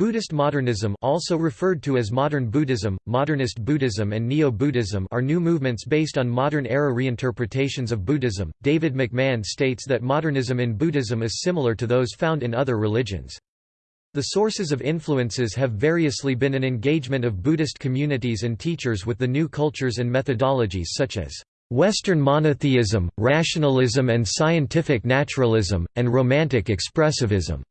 Buddhist modernism also referred to as modern Buddhism, modernist Buddhism and neo-Buddhism are new movements based on modern-era reinterpretations of Buddhism. David McMahon states that modernism in Buddhism is similar to those found in other religions. The sources of influences have variously been an engagement of Buddhist communities and teachers with the new cultures and methodologies such as Western monotheism, rationalism and scientific naturalism, and romantic expressivism.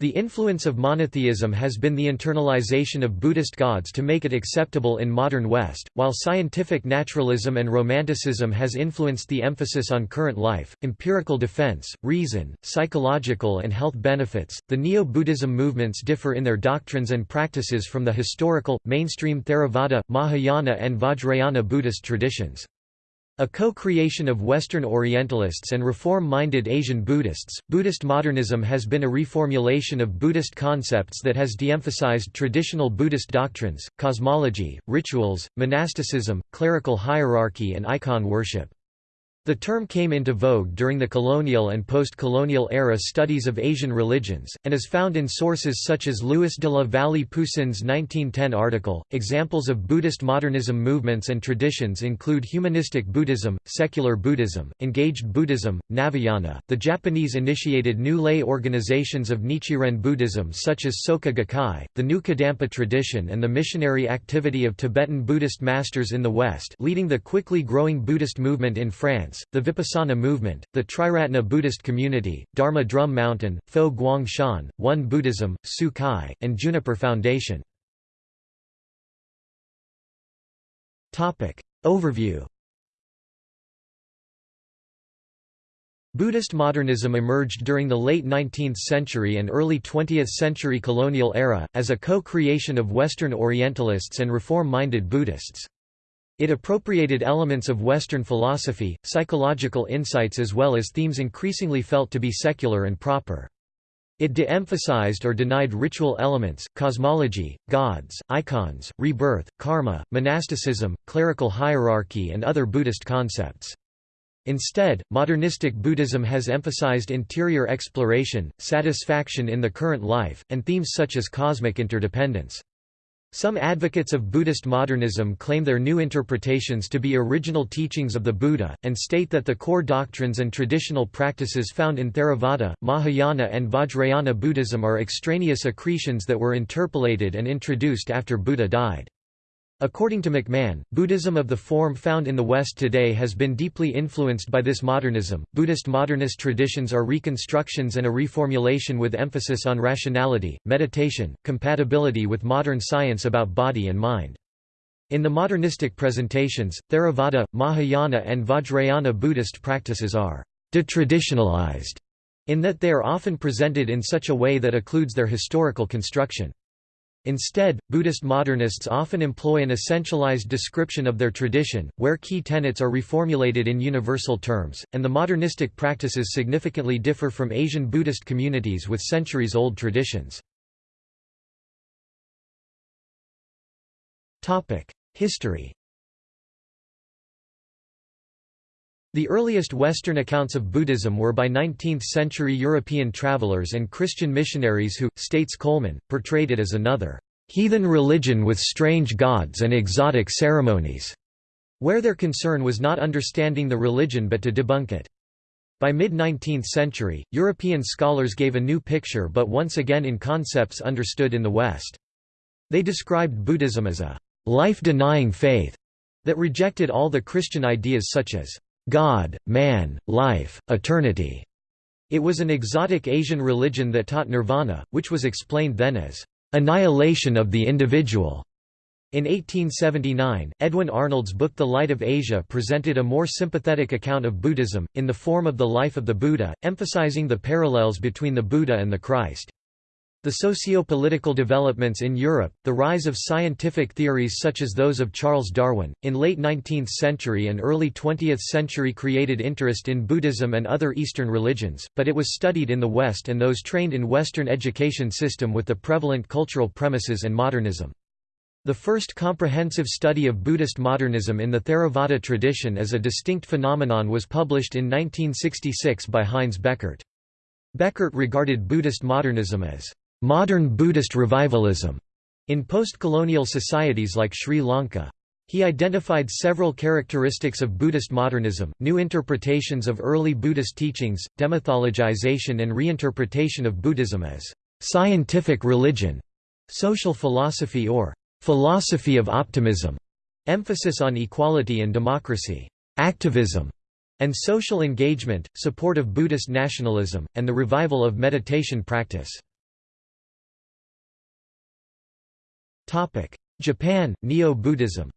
The influence of monotheism has been the internalization of Buddhist gods to make it acceptable in modern West, while scientific naturalism and romanticism has influenced the emphasis on current life, empirical defense, reason, psychological and health benefits. The Neo-Buddhism movements differ in their doctrines and practices from the historical, mainstream Theravada, Mahayana and Vajrayana Buddhist traditions. A co-creation of Western Orientalists and reform-minded Asian Buddhists, Buddhist modernism has been a reformulation of Buddhist concepts that has de-emphasized traditional Buddhist doctrines, cosmology, rituals, monasticism, clerical hierarchy and icon worship. The term came into vogue during the colonial and post-colonial era studies of Asian religions, and is found in sources such as Louis de la Vallée Poussin's 1910 article. Examples of Buddhist modernism movements and traditions include humanistic Buddhism, secular Buddhism, engaged Buddhism, Navayana, the Japanese-initiated new lay organizations of Nichiren Buddhism such as Soka Gakkai, the new Kadampa tradition and the missionary activity of Tibetan Buddhist masters in the West leading the quickly growing Buddhist movement in France the Vipassana movement, the Triratna Buddhist community, Dharma Drum Mountain, Fo Guang Shan, Won Buddhism, Su Kai, and Juniper Foundation. Overview Buddhist modernism emerged during the late 19th century and early 20th century colonial era, as a co-creation of Western Orientalists and reform-minded Buddhists. It appropriated elements of Western philosophy, psychological insights as well as themes increasingly felt to be secular and proper. It de-emphasized or denied ritual elements, cosmology, gods, icons, rebirth, karma, monasticism, clerical hierarchy and other Buddhist concepts. Instead, modernistic Buddhism has emphasized interior exploration, satisfaction in the current life, and themes such as cosmic interdependence. Some advocates of Buddhist modernism claim their new interpretations to be original teachings of the Buddha, and state that the core doctrines and traditional practices found in Theravada, Mahayana and Vajrayana Buddhism are extraneous accretions that were interpolated and introduced after Buddha died. According to McMahon, Buddhism of the form found in the West today has been deeply influenced by this modernism. Buddhist modernist traditions are reconstructions and a reformulation with emphasis on rationality, meditation, compatibility with modern science about body and mind. In the modernistic presentations, Theravada, Mahayana, and Vajrayana Buddhist practices are detraditionalized in that they are often presented in such a way that occludes their historical construction. Instead, Buddhist modernists often employ an essentialized description of their tradition, where key tenets are reformulated in universal terms, and the modernistic practices significantly differ from Asian Buddhist communities with centuries-old traditions. History The earliest Western accounts of Buddhism were by 19th-century European travelers and Christian missionaries who, states Coleman, portrayed it as another heathen religion with strange gods and exotic ceremonies, where their concern was not understanding the religion but to debunk it. By mid-19th century, European scholars gave a new picture but once again in concepts understood in the West. They described Buddhism as a life-denying faith that rejected all the Christian ideas such as God, man, life, eternity. It was an exotic Asian religion that taught nirvana, which was explained then as annihilation of the individual. In 1879, Edwin Arnold's book The Light of Asia presented a more sympathetic account of Buddhism, in the form of the life of the Buddha, emphasizing the parallels between the Buddha and the Christ. The socio-political developments in Europe, the rise of scientific theories such as those of Charles Darwin, in late 19th century and early 20th century created interest in Buddhism and other Eastern religions, but it was studied in the West and those trained in Western education system with the prevalent cultural premises and modernism. The first comprehensive study of Buddhist modernism in the Theravada tradition as a distinct phenomenon was published in 1966 by Heinz Bechert. Bechert regarded Buddhist modernism as modern Buddhist revivalism in post-colonial societies like Sri Lanka. He identified several characteristics of Buddhist modernism, new interpretations of early Buddhist teachings, demythologization and reinterpretation of Buddhism as scientific religion, social philosophy or philosophy of optimism, emphasis on equality and democracy, activism, and social engagement, support of Buddhist nationalism, and the revival of meditation practice. Japan, Neo-Buddhism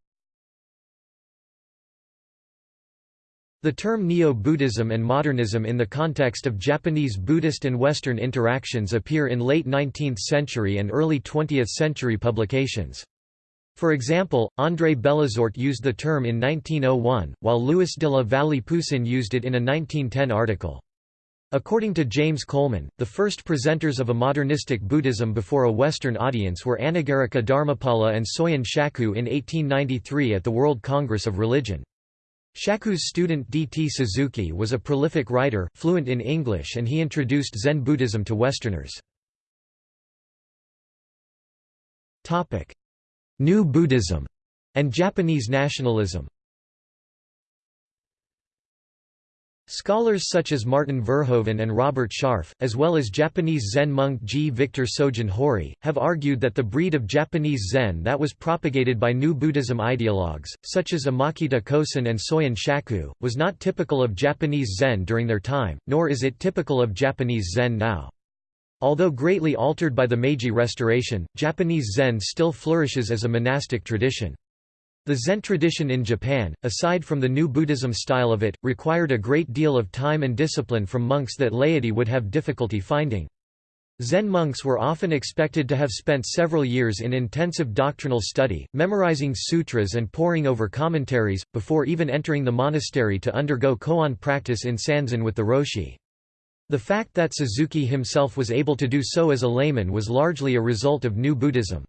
The term Neo-Buddhism and modernism in the context of Japanese Buddhist and Western interactions appear in late 19th century and early 20th century publications. For example, André Belazorte used the term in 1901, while Louis de la Vallée Poussin used it in a 1910 article. According to James Coleman, the first presenters of a modernistic Buddhism before a Western audience were Anagarika Dharmapala and Soyen Shaku in 1893 at the World Congress of Religion. Shaku's student D. T. Suzuki was a prolific writer, fluent in English and he introduced Zen Buddhism to Westerners. New Buddhism and Japanese nationalism Scholars such as Martin Verhoeven and Robert Sharf, as well as Japanese Zen monk G. Victor Sojun Hori, have argued that the breed of Japanese Zen that was propagated by New Buddhism ideologues, such as Imakita Kosen and Soyen Shaku, was not typical of Japanese Zen during their time, nor is it typical of Japanese Zen now. Although greatly altered by the Meiji Restoration, Japanese Zen still flourishes as a monastic tradition. The Zen tradition in Japan, aside from the new Buddhism style of it, required a great deal of time and discipline from monks that laity would have difficulty finding. Zen monks were often expected to have spent several years in intensive doctrinal study, memorizing sutras and poring over commentaries, before even entering the monastery to undergo koan practice in Sanzen with the Roshi. The fact that Suzuki himself was able to do so as a layman was largely a result of New Buddhism.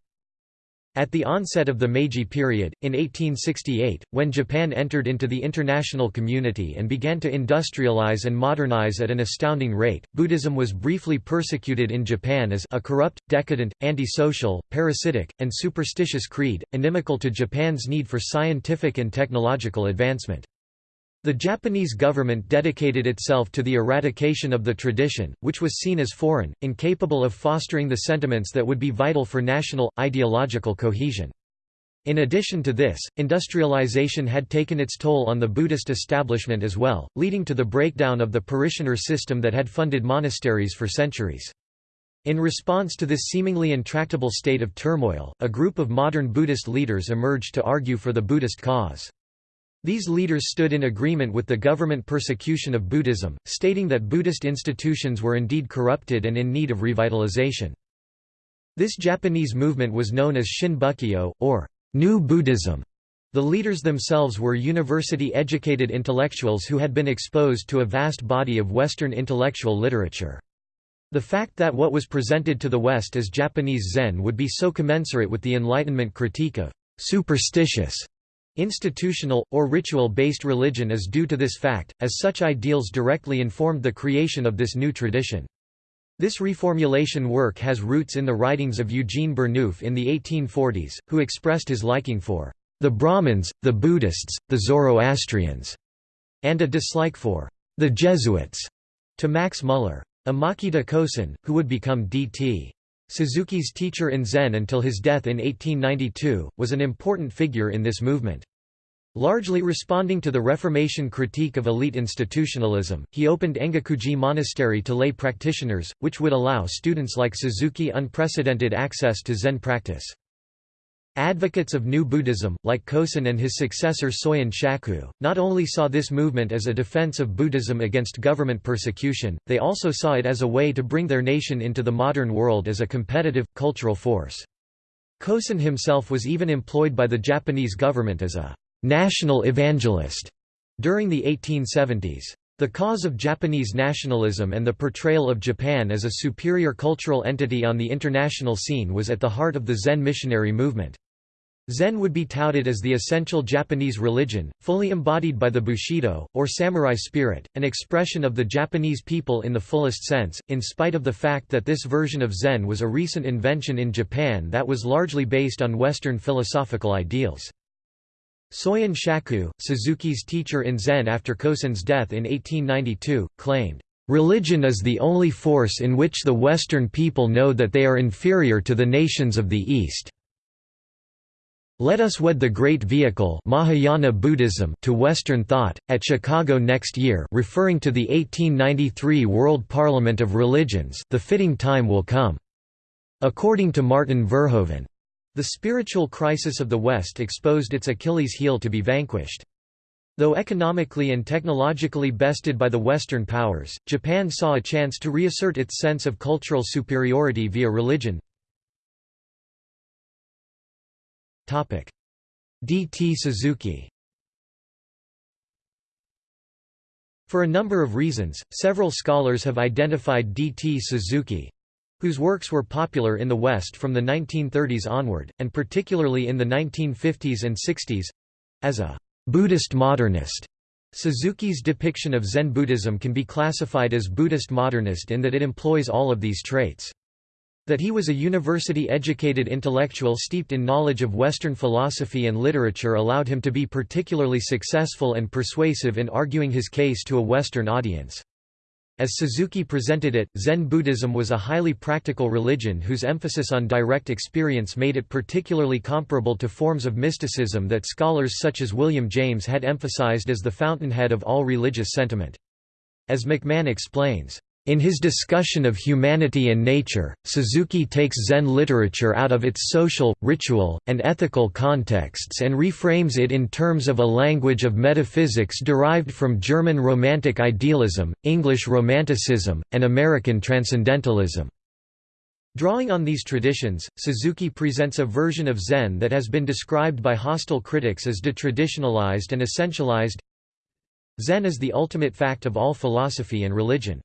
At the onset of the Meiji period, in 1868, when Japan entered into the international community and began to industrialize and modernize at an astounding rate, Buddhism was briefly persecuted in Japan as a corrupt, decadent, antisocial, parasitic, and superstitious creed, inimical to Japan's need for scientific and technological advancement. The Japanese government dedicated itself to the eradication of the tradition, which was seen as foreign, incapable of fostering the sentiments that would be vital for national, ideological cohesion. In addition to this, industrialization had taken its toll on the Buddhist establishment as well, leading to the breakdown of the parishioner system that had funded monasteries for centuries. In response to this seemingly intractable state of turmoil, a group of modern Buddhist leaders emerged to argue for the Buddhist cause. These leaders stood in agreement with the government persecution of Buddhism, stating that Buddhist institutions were indeed corrupted and in need of revitalization. This Japanese movement was known as Shin-Bukkyo, or New Buddhism. The leaders themselves were university-educated intellectuals who had been exposed to a vast body of Western intellectual literature. The fact that what was presented to the West as Japanese Zen would be so commensurate with the Enlightenment critique of superstitious Institutional, or ritual-based religion is due to this fact, as such ideals directly informed the creation of this new tradition. This reformulation work has roots in the writings of Eugene Burnouf in the 1840s, who expressed his liking for the Brahmins, the Buddhists, the Zoroastrians, and a dislike for the Jesuits, to Max Muller. Imakita Kosen, who would become D.T. Suzuki's teacher in Zen until his death in 1892, was an important figure in this movement. Largely responding to the Reformation critique of elite institutionalism, he opened Engakuji Monastery to lay practitioners, which would allow students like Suzuki unprecedented access to Zen practice. Advocates of New Buddhism, like Kosen and his successor Soyen Shaku, not only saw this movement as a defense of Buddhism against government persecution, they also saw it as a way to bring their nation into the modern world as a competitive, cultural force. Kosen himself was even employed by the Japanese government as a «national evangelist» during the 1870s. The cause of Japanese nationalism and the portrayal of Japan as a superior cultural entity on the international scene was at the heart of the Zen missionary movement. Zen would be touted as the essential Japanese religion, fully embodied by the Bushido, or samurai spirit, an expression of the Japanese people in the fullest sense, in spite of the fact that this version of Zen was a recent invention in Japan that was largely based on Western philosophical ideals. Soyen Shaku, Suzuki's teacher in Zen after Kosen's death in 1892, claimed, "...religion is the only force in which the Western people know that they are inferior to the nations of the East." Let us wed the great vehicle Mahayana Buddhism to Western thought, at Chicago next year referring to the 1893 World Parliament of Religions the fitting time will come. According to Martin Verhoeven, the spiritual crisis of the West exposed its Achilles heel to be vanquished. Though economically and technologically bested by the Western powers, Japan saw a chance to reassert its sense of cultural superiority via religion. D. T. Suzuki For a number of reasons, several scholars have identified D. T. Suzuki whose works were popular in the West from the 1930s onward, and particularly in the 1950s and 60s as a Buddhist modernist. Suzuki's depiction of Zen Buddhism can be classified as Buddhist modernist in that it employs all of these traits. That he was a university-educated intellectual steeped in knowledge of Western philosophy and literature allowed him to be particularly successful and persuasive in arguing his case to a Western audience. As Suzuki presented it, Zen Buddhism was a highly practical religion whose emphasis on direct experience made it particularly comparable to forms of mysticism that scholars such as William James had emphasized as the fountainhead of all religious sentiment. As McMahon explains, in his discussion of humanity and nature, Suzuki takes Zen literature out of its social, ritual, and ethical contexts and reframes it in terms of a language of metaphysics derived from German Romantic idealism, English Romanticism, and American Transcendentalism. Drawing on these traditions, Suzuki presents a version of Zen that has been described by hostile critics as detraditionalized and essentialized. Zen is the ultimate fact of all philosophy and religion.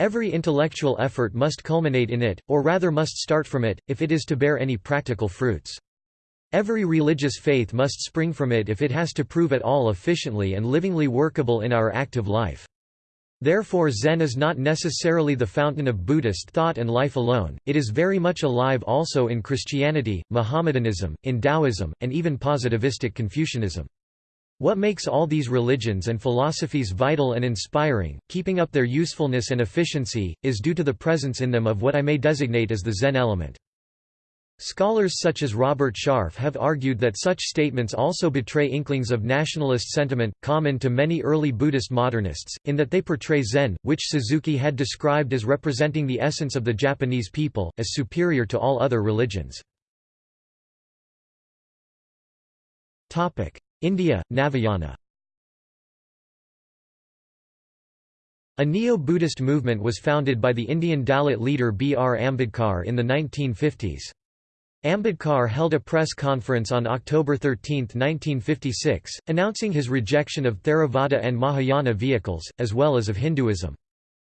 Every intellectual effort must culminate in it, or rather must start from it, if it is to bear any practical fruits. Every religious faith must spring from it if it has to prove at all efficiently and livingly workable in our active life. Therefore Zen is not necessarily the fountain of Buddhist thought and life alone, it is very much alive also in Christianity, Mohammedanism, in Taoism, and even positivistic Confucianism. What makes all these religions and philosophies vital and inspiring, keeping up their usefulness and efficiency, is due to the presence in them of what I may designate as the Zen element. Scholars such as Robert Sharf have argued that such statements also betray inklings of nationalist sentiment, common to many early Buddhist modernists, in that they portray Zen, which Suzuki had described as representing the essence of the Japanese people, as superior to all other religions. India, Navayana A neo-Buddhist movement was founded by the Indian Dalit leader B. R. Ambedkar in the 1950s. Ambedkar held a press conference on October 13, 1956, announcing his rejection of Theravada and Mahayana vehicles, as well as of Hinduism.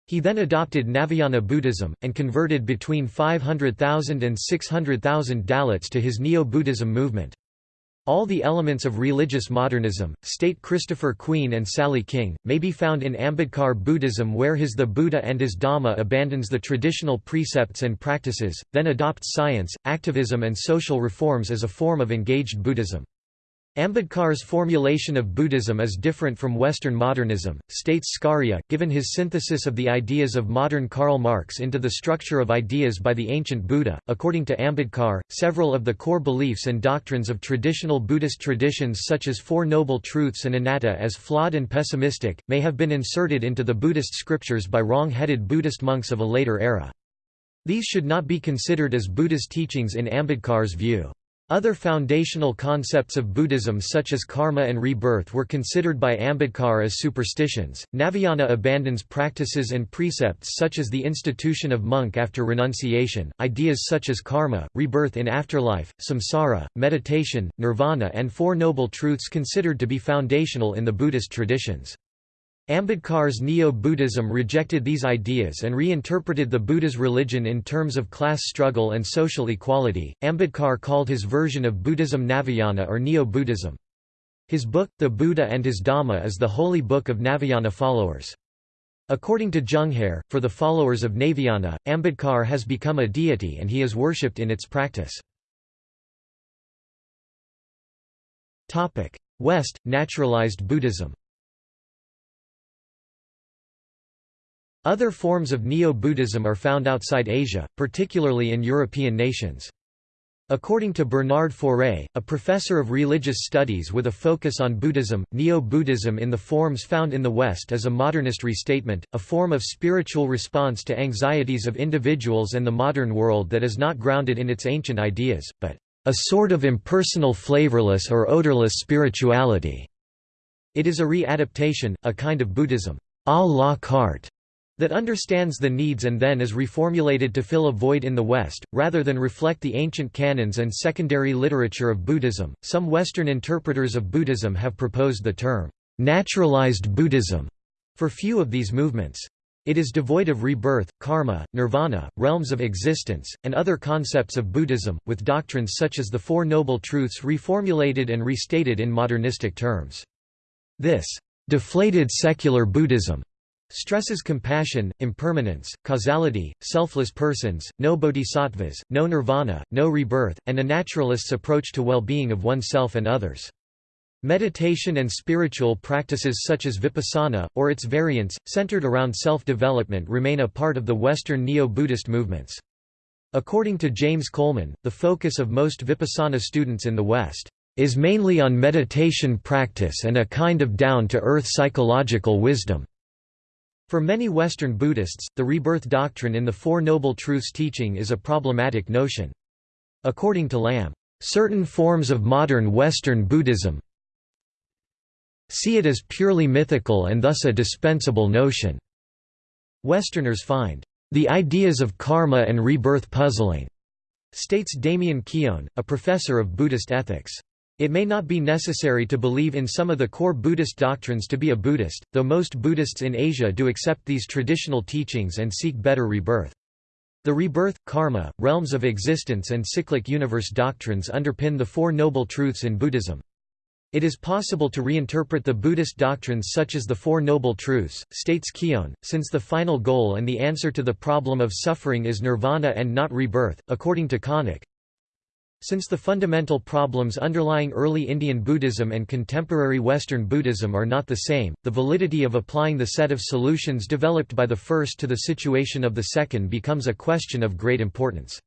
He then adopted Navayana Buddhism, and converted between 500,000 and 600,000 Dalits to his Neo-Buddhism movement. All the elements of religious modernism, state Christopher Queen and Sally King, may be found in Ambedkar Buddhism where his The Buddha and his Dhamma abandons the traditional precepts and practices, then adopts science, activism and social reforms as a form of engaged Buddhism. Ambedkar's formulation of Buddhism is different from Western modernism, states Skaria, given his synthesis of the ideas of modern Karl Marx into the structure of ideas by the ancient Buddha. According to Ambedkar, several of the core beliefs and doctrines of traditional Buddhist traditions, such as Four Noble Truths and Anatta, as flawed and pessimistic, may have been inserted into the Buddhist scriptures by wrong headed Buddhist monks of a later era. These should not be considered as Buddha's teachings in Ambedkar's view. Other foundational concepts of Buddhism such as karma and rebirth were considered by Ambedkar as superstitions. Navayana abandons practices and precepts such as the institution of monk after renunciation, ideas such as karma, rebirth in afterlife, samsara, meditation, nirvana and Four Noble Truths considered to be foundational in the Buddhist traditions. Ambedkar's Neo-Buddhism rejected these ideas and reinterpreted the Buddha's religion in terms of class struggle and social equality. Ambedkar called his version of Buddhism Navayana or Neo-Buddhism. His book, The Buddha and His Dhamma is the holy book of Navayana followers. According to Junghare, for the followers of Navayana, Ambedkar has become a deity and he is worshipped in its practice. West, naturalized Buddhism Other forms of Neo-Buddhism are found outside Asia, particularly in European nations. According to Bernard Faure, a professor of religious studies with a focus on Buddhism, Neo-Buddhism in the forms found in the West is a modernist restatement, a form of spiritual response to anxieties of individuals and the modern world that is not grounded in its ancient ideas, but a sort of impersonal flavorless or odorless spirituality. It is a re-adaptation, a kind of Buddhism à la carte that understands the needs and then is reformulated to fill a void in the West, rather than reflect the ancient canons and secondary literature of Buddhism. Some Western interpreters of Buddhism have proposed the term, naturalized Buddhism, for few of these movements. It is devoid of rebirth, karma, nirvana, realms of existence, and other concepts of Buddhism, with doctrines such as the Four Noble Truths reformulated and restated in modernistic terms. This deflated secular Buddhism Stresses compassion, impermanence, causality, selfless persons, no bodhisattvas, no nirvana, no rebirth, and a naturalist's approach to well-being of oneself and others. Meditation and spiritual practices such as vipassana, or its variants, centered around self-development remain a part of the Western Neo-Buddhist movements. According to James Coleman, the focus of most vipassana students in the West is mainly on meditation practice and a kind of down-to-earth psychological wisdom. For many Western Buddhists, the rebirth doctrine in the Four Noble Truths teaching is a problematic notion. According to Lamb, certain forms of modern Western Buddhism see it as purely mythical and thus a dispensable notion. Westerners find the ideas of karma and rebirth puzzling, states Damien Keown, a professor of Buddhist ethics. It may not be necessary to believe in some of the core Buddhist doctrines to be a Buddhist, though most Buddhists in Asia do accept these traditional teachings and seek better rebirth. The rebirth, karma, realms of existence and cyclic universe doctrines underpin the Four Noble Truths in Buddhism. It is possible to reinterpret the Buddhist doctrines such as the Four Noble Truths, states Keown, since the final goal and the answer to the problem of suffering is nirvana and not rebirth, according to Konik. Since the fundamental problems underlying early Indian Buddhism and contemporary Western Buddhism are not the same, the validity of applying the set of solutions developed by the first to the situation of the second becomes a question of great importance.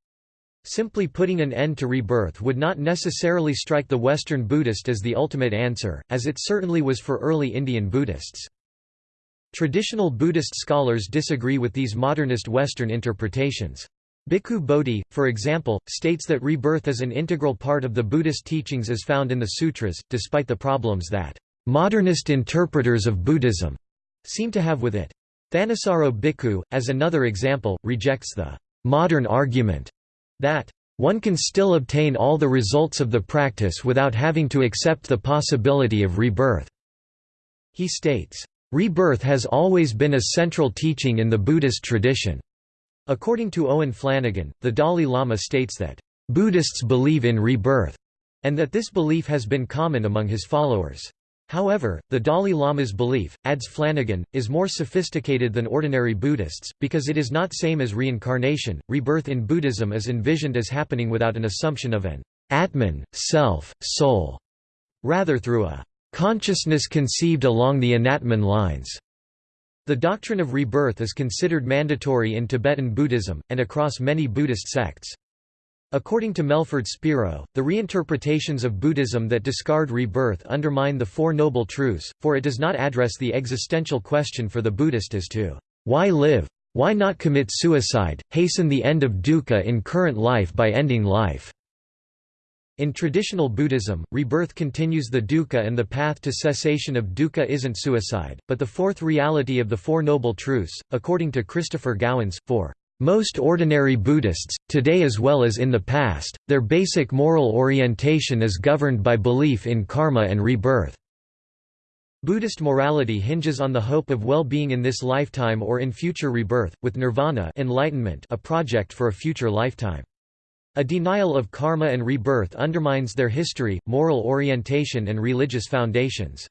Simply putting an end to rebirth would not necessarily strike the Western Buddhist as the ultimate answer, as it certainly was for early Indian Buddhists. Traditional Buddhist scholars disagree with these modernist Western interpretations. Bhikkhu Bodhi, for example, states that rebirth is an integral part of the Buddhist teachings as found in the sutras, despite the problems that modernist interpreters of Buddhism seem to have with it. Thanissaro Bhikkhu, as another example, rejects the modern argument that one can still obtain all the results of the practice without having to accept the possibility of rebirth. He states, Rebirth has always been a central teaching in the Buddhist tradition. According to Owen Flanagan, the Dalai Lama states that, "...Buddhists believe in rebirth," and that this belief has been common among his followers. However, the Dalai Lama's belief, adds Flanagan, is more sophisticated than ordinary Buddhists, because it is not same as reincarnation. Rebirth in Buddhism is envisioned as happening without an assumption of an Atman, self, soul, rather through a consciousness conceived along the Anatman lines. The doctrine of rebirth is considered mandatory in Tibetan Buddhism, and across many Buddhist sects. According to Melford Spiro, the reinterpretations of Buddhism that discard rebirth undermine the Four Noble Truths, for it does not address the existential question for the Buddhist as to, "...why live? Why not commit suicide, hasten the end of dukkha in current life by ending life?" In traditional Buddhism, rebirth continues the dukkha and the path to cessation of dukkha isn't suicide, but the fourth reality of the Four Noble Truths, according to Christopher Gowans, for most ordinary Buddhists, today as well as in the past, their basic moral orientation is governed by belief in karma and rebirth. Buddhist morality hinges on the hope of well-being in this lifetime or in future rebirth, with nirvana enlightenment a project for a future lifetime. A denial of karma and rebirth undermines their history, moral orientation and religious foundations.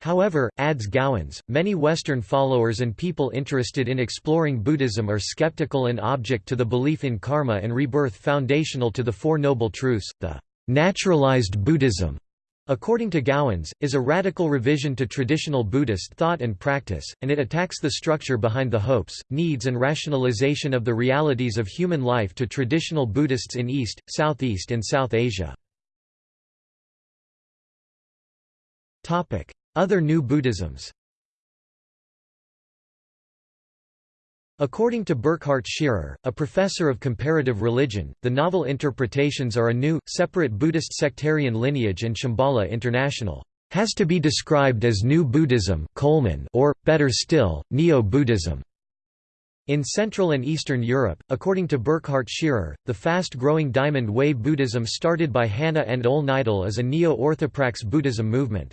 However, adds Gowans, many Western followers and people interested in exploring Buddhism are skeptical and object to the belief in karma and rebirth foundational to the Four Noble Truths, the naturalized Buddhism according to Gowans, is a radical revision to traditional Buddhist thought and practice, and it attacks the structure behind the hopes, needs and rationalization of the realities of human life to traditional Buddhists in East, Southeast and South Asia. Other New Buddhisms According to Burkhard Scherer, a professor of comparative religion, the novel interpretations are a new, separate Buddhist sectarian lineage and Shambhala International has to be described as New Buddhism Coleman or, better still, Neo-Buddhism. In Central and Eastern Europe, according to Burkhard Scherer, the fast-growing Diamond Way Buddhism started by Hanna and Ole Nydahl is a neo-orthoprax Buddhism movement.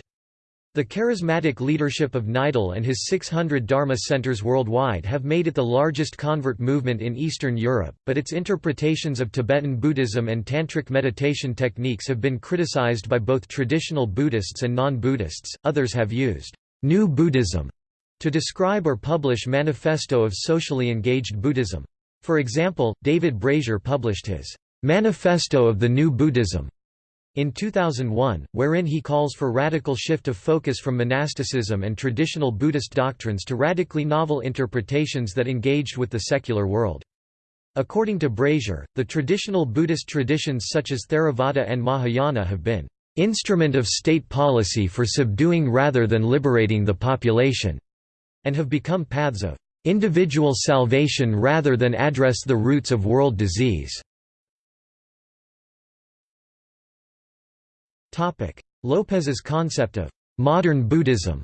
The charismatic leadership of Nydahl and his 600 Dharma centers worldwide have made it the largest convert movement in Eastern Europe, but its interpretations of Tibetan Buddhism and Tantric meditation techniques have been criticized by both traditional Buddhists and non-Buddhists. Others have used New Buddhism to describe or publish Manifesto of Socially Engaged Buddhism. For example, David Brazier published his Manifesto of the New Buddhism in 2001, wherein he calls for radical shift of focus from monasticism and traditional Buddhist doctrines to radically novel interpretations that engaged with the secular world. According to Brazier, the traditional Buddhist traditions such as Theravada and Mahayana have been instrument of state policy for subduing rather than liberating the population, and have become paths of individual salvation rather than address the roots of world disease. Lopez's concept of «modern Buddhism»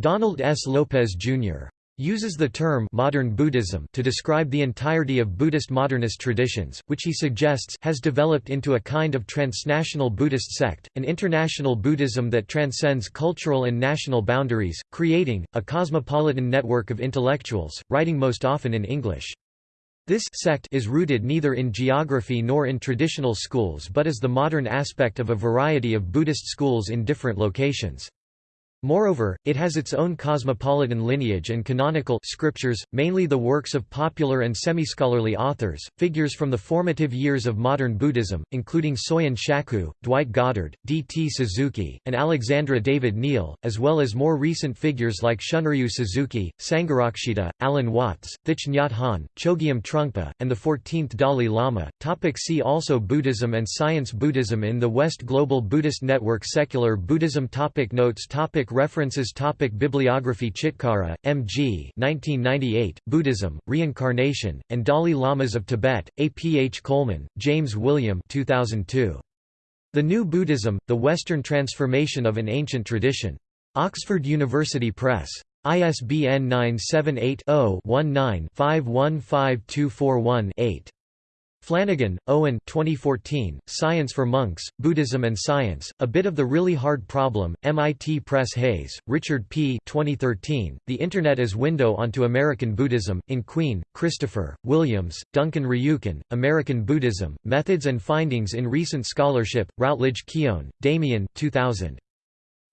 Donald S. Lopez, Jr. uses the term modern Buddhism to describe the entirety of Buddhist modernist traditions, which he suggests has developed into a kind of transnational Buddhist sect, an international Buddhism that transcends cultural and national boundaries, creating, a cosmopolitan network of intellectuals, writing most often in English. This sect is rooted neither in geography nor in traditional schools but is the modern aspect of a variety of Buddhist schools in different locations. Moreover, it has its own cosmopolitan lineage and canonical scriptures, mainly the works of popular and semi-scholarly authors, figures from the formative years of modern Buddhism, including Soyen Shaku, Dwight Goddard, D. T. Suzuki, and Alexandra David Néel, as well as more recent figures like Shunryu Suzuki, Sangharakshita, Alan Watts, Thich Nhat Hanh, Chogyam Trungpa, and the 14th Dalai Lama. Topic see also Buddhism and Science Buddhism in the West Global Buddhist Network Secular Buddhism topic Notes topic References topic Bibliography Chitkara, M. G. 1998, Buddhism, Reincarnation, and Dalai Lamas of Tibet, A. P. H. Coleman, James William 2002. The New Buddhism, The Western Transformation of an Ancient Tradition. Oxford University Press. ISBN 978 0 19 515241 8. Flanagan, Owen 2014, Science for Monks, Buddhism and Science, A Bit of the Really Hard Problem, MIT Press Hayes, Richard P. 2013, The Internet as Window onto American Buddhism, in Queen, Christopher, Williams, Duncan Ryuken, American Buddhism, Methods and Findings in Recent Scholarship, Routledge Keown, Damien 2000.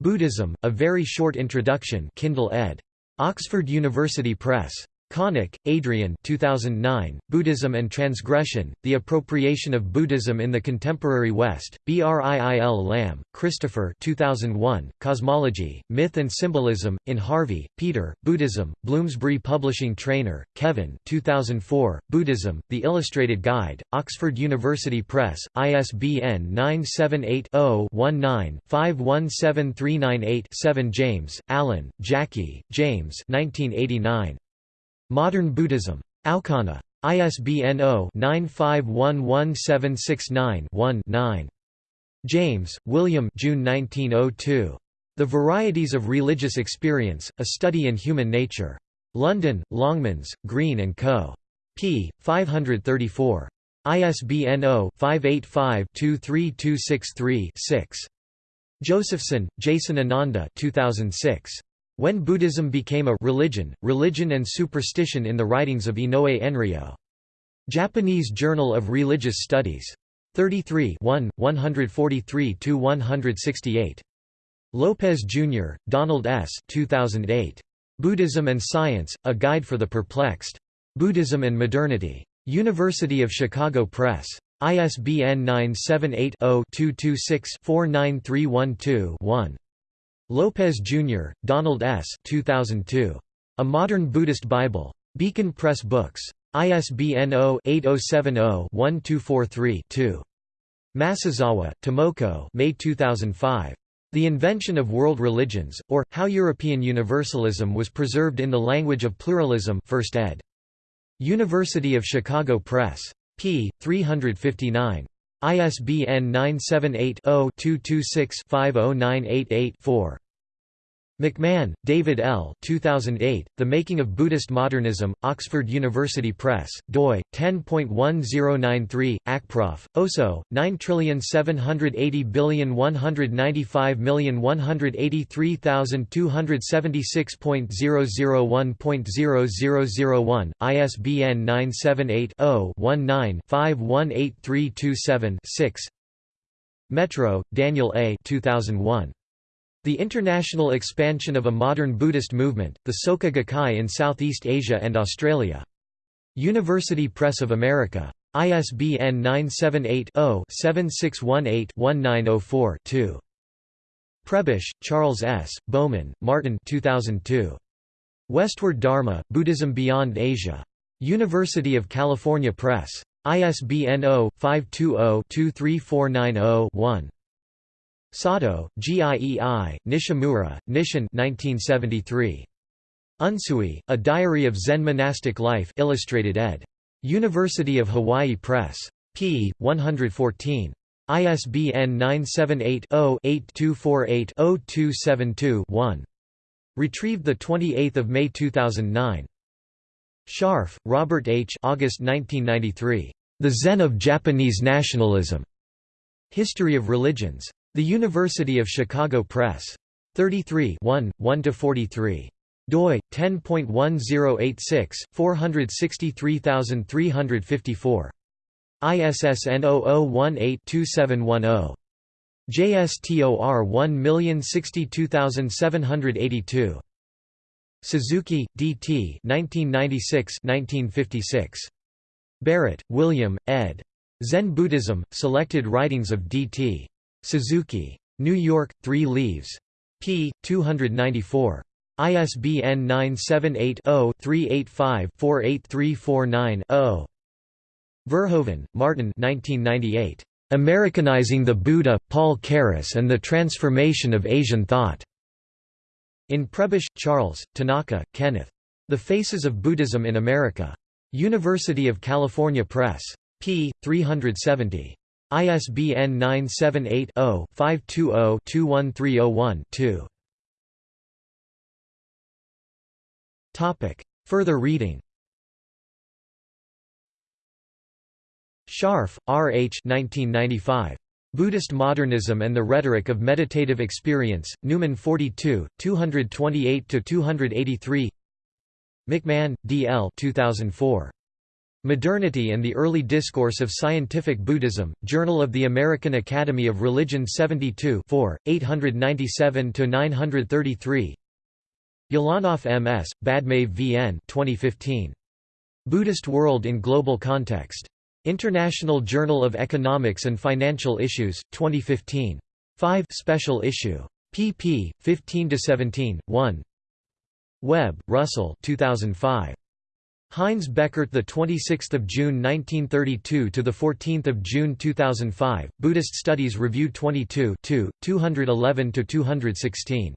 Buddhism, A Very Short Introduction Kindle ed. Oxford University Press. Konik, Adrian 2009, Buddhism and Transgression, The Appropriation of Buddhism in the Contemporary West, Brill Lamb, Christopher 2001, Cosmology, Myth and Symbolism, in Harvey, Peter, Buddhism, Bloomsbury Publishing Trainor, Kevin 2004, Buddhism, The Illustrated Guide, Oxford University Press, ISBN 978-0-19-517398-7 James, Alan, Jackie, James 1989. Modern Buddhism. Aukana. ISBN 0-9511769-1-9. James, William June 1902. The Varieties of Religious Experience, A Study in Human Nature. London, Longmans, Green & Co. p. 534. ISBN 0-585-23263-6. Josephson, Jason Ananda 2006. When Buddhism Became a Religion, Religion and Superstition in the Writings of Inoue Enryo. Japanese Journal of Religious Studies. 33 143–168. Lopez, Jr., Donald S. 2008. Buddhism and Science, A Guide for the Perplexed. Buddhism and Modernity. University of Chicago Press. ISBN 978-0-226-49312-1. Lopez, Jr., Donald S. 2002. A Modern Buddhist Bible. Beacon Press Books. ISBN 0-8070-1243-2. Masuzawa, Tomoko May 2005. The Invention of World Religions, or, How European Universalism Was Preserved in the Language of Pluralism 1st ed. University of Chicago Press. p. 359. ISBN 978 0 226 50988 4. McMahon, David L. 2008, The Making of Buddhist Modernism, Oxford University Press, doi, 10.1093, ACPROF, OSO, 9780195183276.001.0001, ISBN 978 0 19 518327 6. Metraux, Daniel A. 2001. The international expansion of a modern Buddhist movement, the Soka Gakkai in Southeast Asia and Australia. University Press of America. ISBN 978-0-7618-1904-2. Prebish, Charles S., Bowman, Martin 2002. Westward Dharma, Buddhism Beyond Asia. University of California Press. ISBN 0-520-23490-1. Sato, Giei, Nishimura, Nishin 1973. Unsui, A Diary of Zen Monastic Life Illustrated ed. University of Hawaii Press. p. 114. ISBN 978-0-8248-0272-1. Retrieved 28 May 2009. Sharf, Robert H. August 1993. The Zen of Japanese Nationalism. History of Religions. The University of Chicago Press. 33 1, 1–43 doi 10.1086 463354 ISSN 0018-2710 JSTOR 1062782 Suzuki, D.T. 1996-1956. Barrett, William, ed. Zen Buddhism, Selected Writings of D.T. Suzuki. New York, 3 Leaves. p. 294. ISBN 978-0-385-48349-0. Verhoeven, Martin Americanizing the Buddha, Paul Carus and the Transformation of Asian Thought. In Prebish, Charles, Tanaka, Kenneth. The Faces of Buddhism in America. University of California Press. p. 370. ISBN 978 0 520 21301 2. Further reading Sharf, R. H. 1995. Buddhist Modernism and the Rhetoric of Meditative Experience, Numen 42, 228–283 McMahon, D. L. 2004. Modernity and the Early Discourse of Scientific Buddhism, Journal of the American Academy of Religion 72 897–933 Ulanov M.S., Badmave V.N. 2015. Buddhist World in Global Context. International Journal of Economics and Financial Issues, 2015. 5 Special Issue. pp. 15–17, 1 Webb, Russell 2005. Heinz Bechert, the 26th of June 1932 to the 14th of June 2005. Buddhist Studies Review 22, 2, 211 to 216.